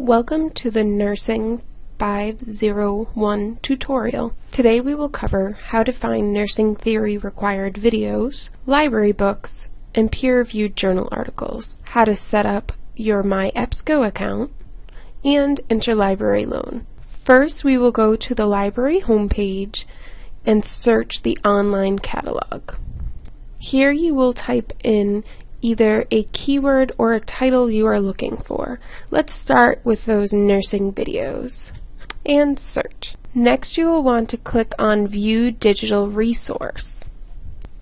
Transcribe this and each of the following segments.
Welcome to the Nursing 501 tutorial. Today we will cover how to find nursing theory required videos, library books, and peer-reviewed journal articles, how to set up your My MyEBSCO account, and interlibrary loan. First we will go to the library homepage and search the online catalog. Here you will type in either a keyword or a title you are looking for. Let's start with those nursing videos. And search. Next you will want to click on View Digital Resource.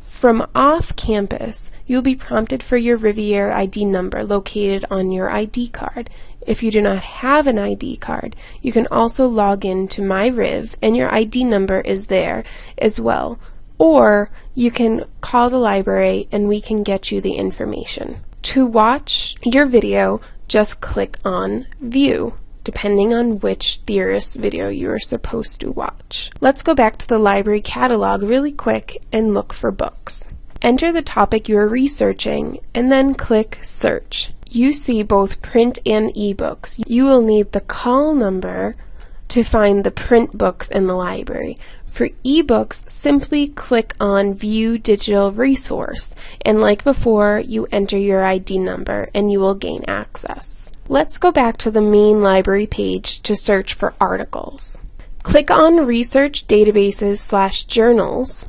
From off campus, you'll be prompted for your Rivier ID number located on your ID card. If you do not have an ID card, you can also log in to MyRiv and your ID number is there as well. Or you can call the library and we can get you the information. To watch your video, just click on View depending on which theorist video you are supposed to watch. Let's go back to the library catalog really quick and look for books. Enter the topic you are researching and then click Search. You see both print and ebooks. You will need the call number to find the print books in the library. For ebooks, simply click on View Digital Resource, and like before, you enter your ID number and you will gain access. Let's go back to the main library page to search for articles. Click on Research Databases slash Journals.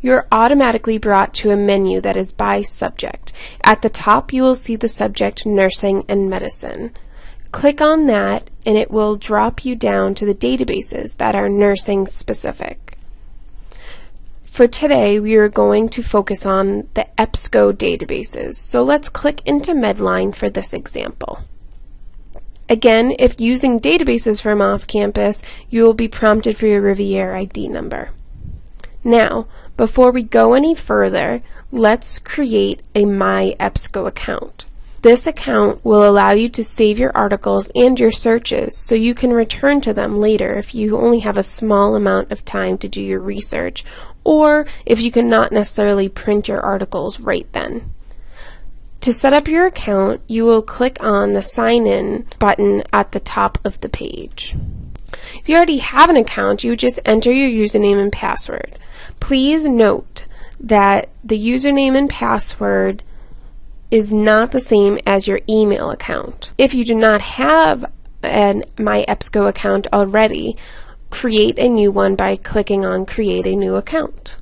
You're automatically brought to a menu that is by subject. At the top, you will see the subject Nursing and Medicine. Click on that and it will drop you down to the databases that are nursing specific. For today, we are going to focus on the EBSCO databases, so let's click into Medline for this example. Again, if using databases from off-campus, you will be prompted for your Rivier ID number. Now, before we go any further, let's create a My EBSCO account. This account will allow you to save your articles and your searches so you can return to them later if you only have a small amount of time to do your research or if you cannot necessarily print your articles right then. To set up your account, you will click on the Sign In button at the top of the page. If you already have an account, you just enter your username and password. Please note that the username and password is not the same as your email account. If you do not have an MyEBSCO account already, create a new one by clicking on Create a New Account.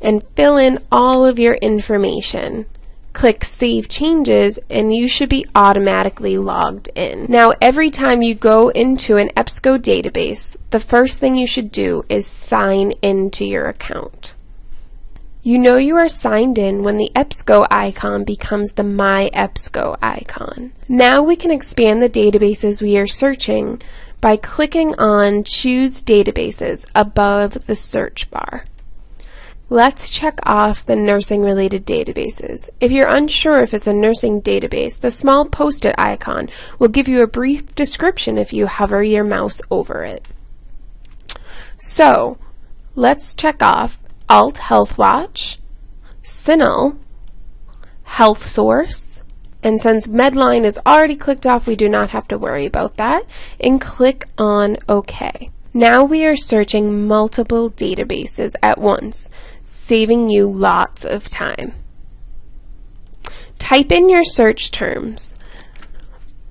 And fill in all of your information. Click Save Changes and you should be automatically logged in. Now every time you go into an EBSCO database, the first thing you should do is sign into your account. You know you are signed in when the EBSCO icon becomes the My EBSCO icon. Now we can expand the databases we are searching by clicking on Choose Databases above the search bar. Let's check off the nursing-related databases. If you're unsure if it's a nursing database, the small post-it icon will give you a brief description if you hover your mouse over it. So, let's check off Alt Health Watch, CINAHL, Health Source, and since Medline is already clicked off, we do not have to worry about that, and click on OK. Now we are searching multiple databases at once, saving you lots of time. Type in your search terms.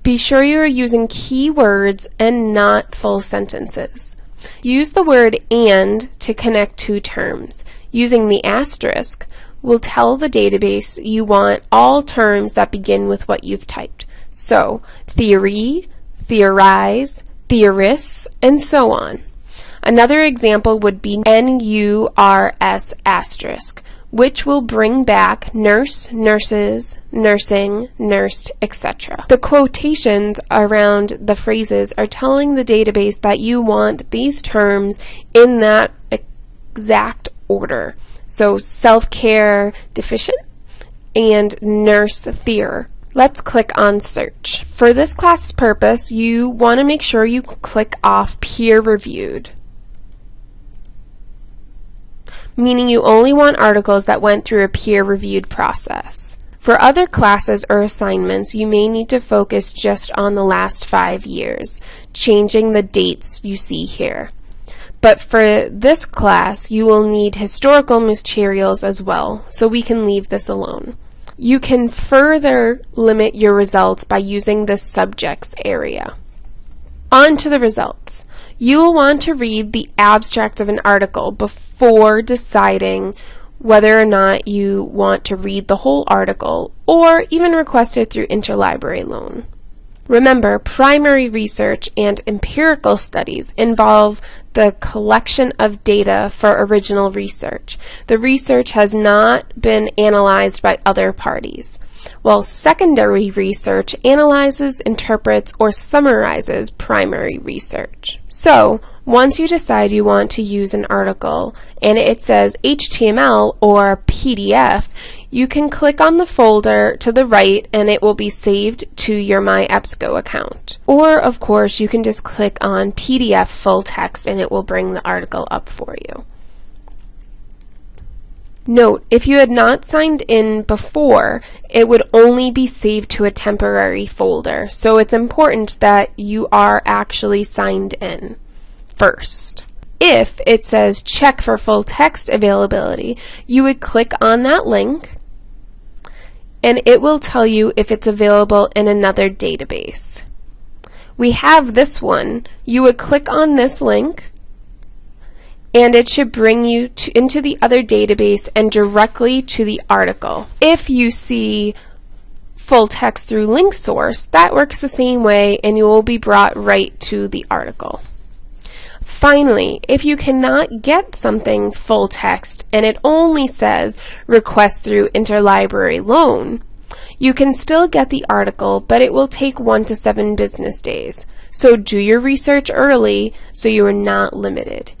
Be sure you are using keywords and not full sentences. Use the word AND to connect two terms. Using the asterisk will tell the database you want all terms that begin with what you've typed. So, theory, theorize, theorists, and so on. Another example would be NURS asterisk, which will bring back nurse, nurses, nursing, nursed, etc. The quotations around the phrases are telling the database that you want these terms in that exact order. So self-care deficient and nurse theor. Let's click on search. For this class purpose, you want to make sure you click off peer reviewed meaning you only want articles that went through a peer-reviewed process. For other classes or assignments, you may need to focus just on the last five years, changing the dates you see here. But for this class, you will need historical materials as well, so we can leave this alone. You can further limit your results by using the subjects area. On to the results. You will want to read the abstract of an article before deciding whether or not you want to read the whole article or even request it through interlibrary loan. Remember, primary research and empirical studies involve the collection of data for original research. The research has not been analyzed by other parties, while secondary research analyzes, interprets, or summarizes primary research. So, once you decide you want to use an article and it says HTML or PDF, you can click on the folder to the right and it will be saved to your MyEBSCO account. Or, of course, you can just click on PDF full text and it will bring the article up for you. Note, if you had not signed in before, it would only be saved to a temporary folder, so it's important that you are actually signed in first. If it says check for full text availability, you would click on that link and it will tell you if it's available in another database. We have this one. You would click on this link and it should bring you to, into the other database and directly to the article. If you see full text through LinkSource, that works the same way and you will be brought right to the article. Finally, if you cannot get something full text and it only says request through interlibrary loan, you can still get the article, but it will take one to seven business days. So do your research early so you are not limited.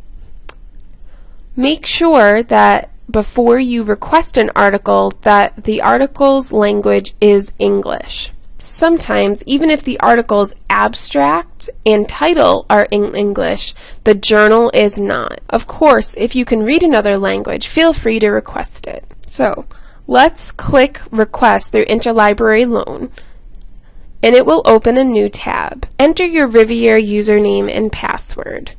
Make sure that before you request an article that the article's language is English. Sometimes, even if the article's abstract and title are in English, the journal is not. Of course, if you can read another language, feel free to request it. So, let's click Request through Interlibrary Loan, and it will open a new tab. Enter your Rivier username and password.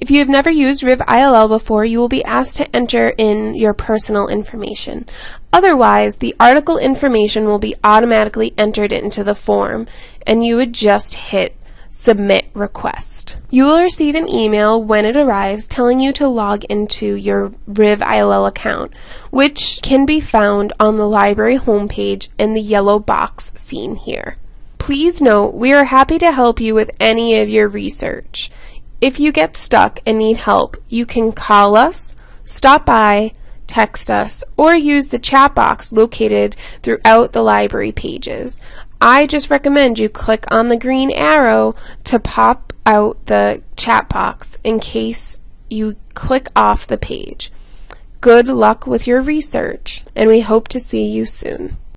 If you have never used Riv ILL before, you will be asked to enter in your personal information. Otherwise, the article information will be automatically entered into the form, and you would just hit Submit Request. You will receive an email when it arrives telling you to log into your Riv ILL account, which can be found on the library homepage in the yellow box seen here. Please note, we are happy to help you with any of your research. If you get stuck and need help, you can call us, stop by, text us, or use the chat box located throughout the library pages. I just recommend you click on the green arrow to pop out the chat box in case you click off the page. Good luck with your research, and we hope to see you soon.